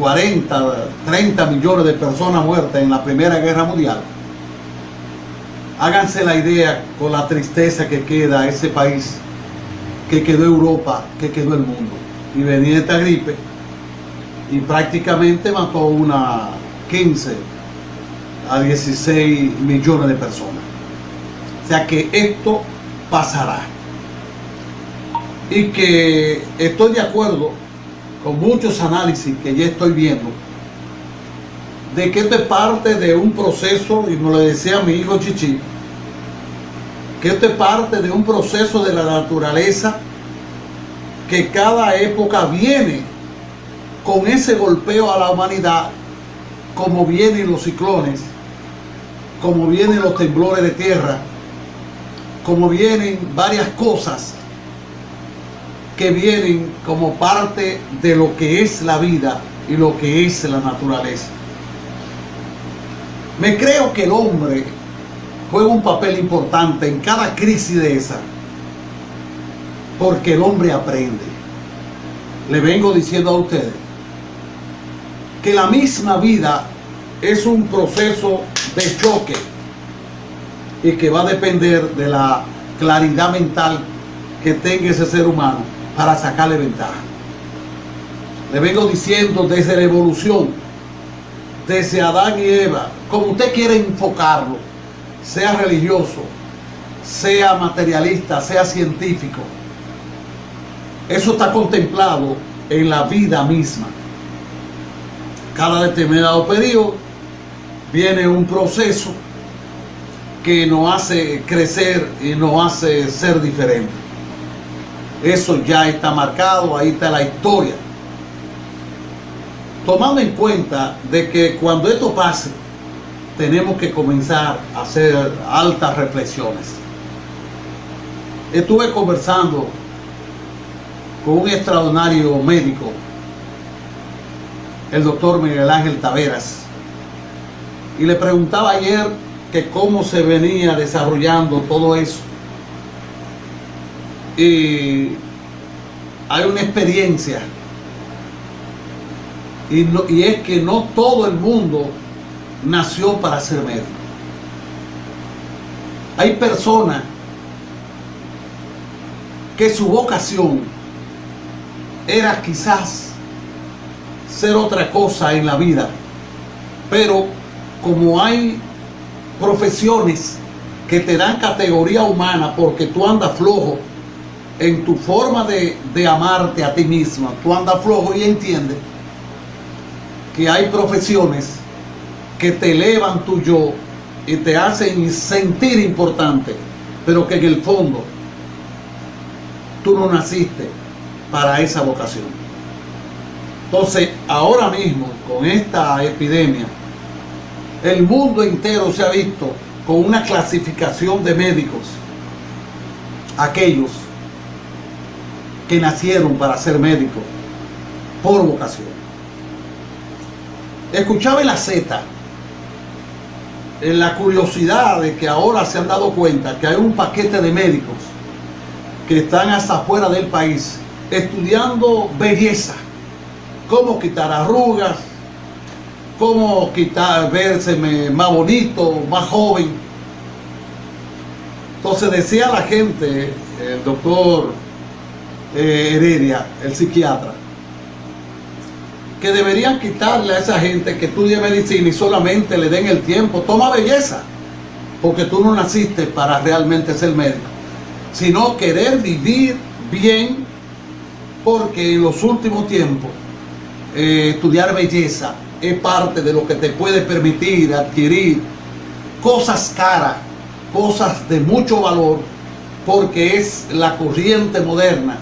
40, 30 millones de personas muertas en la Primera Guerra Mundial, háganse la idea con la tristeza que queda ese país, que quedó Europa, que quedó el mundo. Y venía esta gripe y prácticamente mató una 15 a 16 millones de personas. O sea que esto pasará. Y que estoy de acuerdo con muchos análisis que ya estoy viendo de que esto es parte de un proceso, y me lo decía mi hijo Chichi, que esto es parte de un proceso de la naturaleza que cada época viene con ese golpeo a la humanidad, como vienen los ciclones, como vienen los temblores de tierra, como vienen varias cosas que vienen como parte de lo que es la vida y lo que es la naturaleza. Me creo que el hombre juega un papel importante en cada crisis de esa, porque el hombre aprende. Le vengo diciendo a ustedes que la misma vida es un proceso de choque y que va a depender de la claridad mental que tenga ese ser humano para sacarle ventaja. Le vengo diciendo desde la evolución, desde Adán y Eva, como usted quiere enfocarlo, sea religioso, sea materialista, sea científico, eso está contemplado en la vida misma. Cada determinado periodo viene un proceso que nos hace crecer y nos hace ser diferentes. Eso ya está marcado, ahí está la historia. Tomando en cuenta de que cuando esto pase, tenemos que comenzar a hacer altas reflexiones. Estuve conversando con un extraordinario médico, el doctor Miguel Ángel Taveras, y le preguntaba ayer que cómo se venía desarrollando todo eso. Hay una experiencia y, y es que no todo el mundo nació para ser médico. Hay personas que su vocación era quizás ser otra cosa en la vida, pero como hay profesiones que te dan categoría humana porque tú andas flojo en tu forma de, de amarte a ti misma, tú andas flojo y entiendes que hay profesiones que te elevan tu yo y te hacen sentir importante, pero que en el fondo tú no naciste para esa vocación. Entonces, ahora mismo, con esta epidemia, el mundo entero se ha visto con una clasificación de médicos, aquellos que nacieron para ser médicos por vocación. Escuchaba en la Z en la curiosidad de que ahora se han dado cuenta que hay un paquete de médicos que están hasta afuera del país estudiando belleza, cómo quitar arrugas, cómo quitar, verse más bonito, más joven. Entonces decía la gente, el doctor eh, Heredia, el psiquiatra, que deberían quitarle a esa gente que estudia medicina y solamente le den el tiempo. Toma belleza, porque tú no naciste para realmente ser médico, sino querer vivir bien, porque en los últimos tiempos eh, estudiar belleza es parte de lo que te puede permitir adquirir cosas caras, cosas de mucho valor, porque es la corriente moderna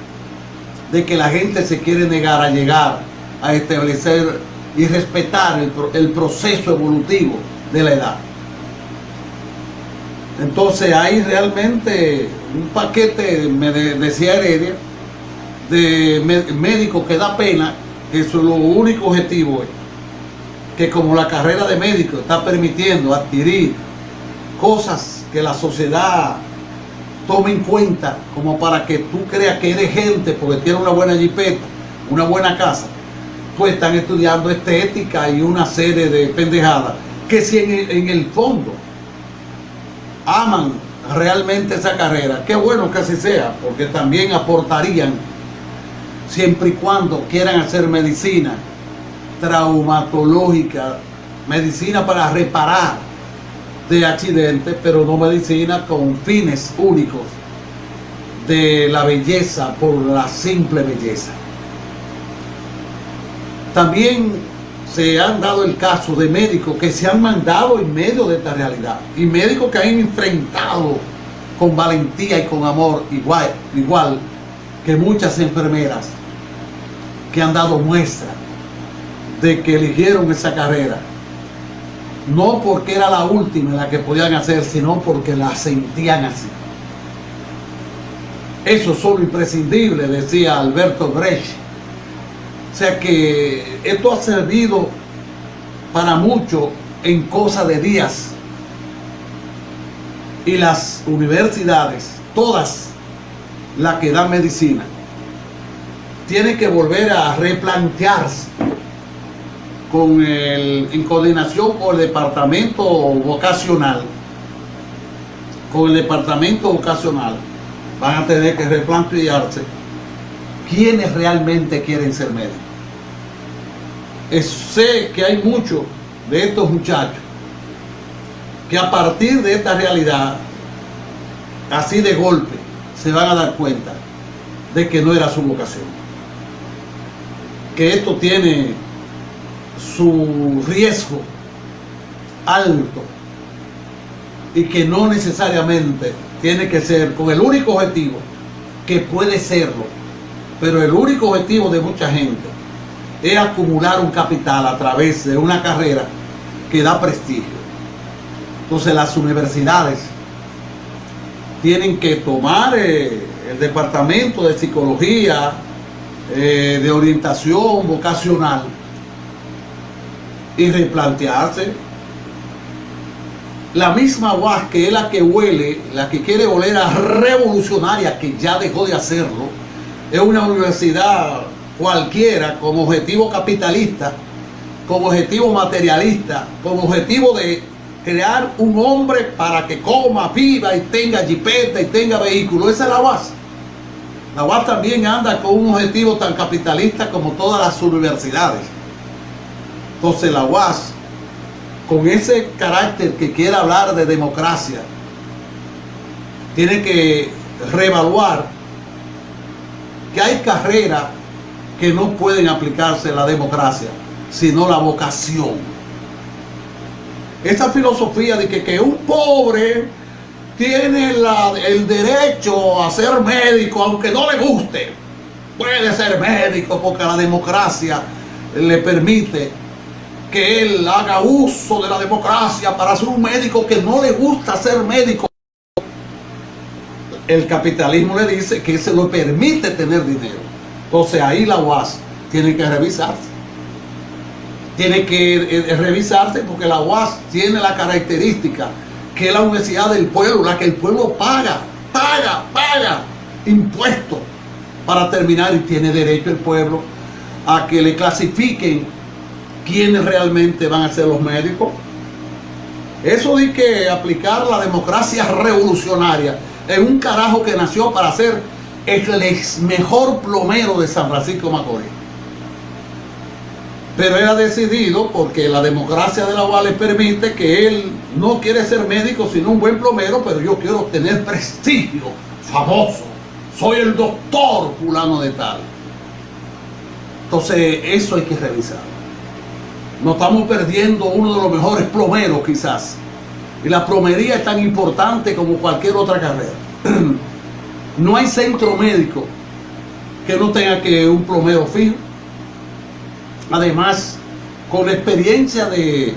de que la gente se quiere negar a llegar a establecer y respetar el, proceso evolutivo de la edad. Entonces hay realmente un paquete, me decía Heredia, de médicos que da pena, que su único objetivo es que como la carrera de médico está permitiendo adquirir cosas que la sociedad tome en cuenta como para que tú creas que eres gente porque tiene una buena jipeta, una buena casa, pues están estudiando estética y una serie de pendejadas que si en el, en el fondo aman realmente esa carrera, qué bueno que así sea, porque también aportarían siempre y cuando quieran hacer medicina traumatológica, medicina para reparar de accidentes, pero no medicina con fines únicos de la belleza por la simple belleza. También se han dado el caso de médicos que se han mandado en medio de esta realidad y médicos que han enfrentado con valentía y con amor igual, igual que muchas enfermeras que han dado muestra de que eligieron esa carrera no porque era la última la que podían hacer sino porque la sentían así. Eso es solo imprescindible decía Alberto Brecht. O sea que esto ha servido para mucho en cosa de días. Y las universidades, todas las que dan medicina, tienen que volver a replantearse con el, en coordinación con el departamento vocacional, con el departamento vocacional, van a tener que replantearse quiénes realmente quieren ser médicos. sé que hay muchos de estos muchachos que a partir de esta realidad, así de golpe, se van a dar cuenta de que no era su vocación. Que esto tiene su riesgo alto y que no necesariamente tiene que ser con el único objetivo que puede serlo, pero el único objetivo de mucha gente es acumular un capital a través de una carrera que da prestigio. Entonces las universidades tienen que tomar eh, el departamento de psicología, eh, de orientación vocacional y replantearse la misma UAS que es la que huele, la que quiere oler a revolucionaria, que ya dejó de hacerlo, es una universidad cualquiera con objetivo capitalista, con objetivo materialista, con objetivo de crear un hombre para que coma, viva y tenga jipeta y tenga vehículo. Esa es la UAS. La UAS también anda con un objetivo tan capitalista como todas las universidades. Entonces la UAS, con ese carácter que quiere hablar de democracia, tiene que reevaluar que hay carreras que no pueden aplicarse la democracia, sino la vocación esa filosofía de que, un pobre tiene el derecho a ser médico aunque no le guste. Puede ser médico porque la democracia le permite que él haga uso de la democracia para ser un médico que no le gusta ser médico. El capitalismo le dice que se lo permite tener dinero. Entonces ahí la UAS tiene que revisarse tiene que eh, revisarse porque la UAS tiene la característica que es la universidad del pueblo, la que el pueblo paga, paga, paga impuestos para terminar y tiene derecho el pueblo a que le clasifiquen quiénes realmente van a ser los médicos. Eso de que aplicar la democracia revolucionaria en un carajo que nació para ser el mejor plomero de San Francisco Macorís pero él ha decidido, porque la democracia de la UAS le permite que él no quiere ser médico, sino un buen plomero, pero yo quiero tener prestigio, famoso. Soy el doctor fulano de tal. Entonces, eso hay que revisar. Nos estamos perdiendo uno de los mejores plomeros quizás. Y la plomería es tan importante como cualquier otra carrera. no hay centro médico que no tenga que un plomero fijo Además, con la experiencia de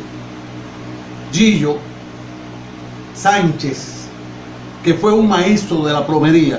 Gillo Sánchez, que fue un maestro de la plomería,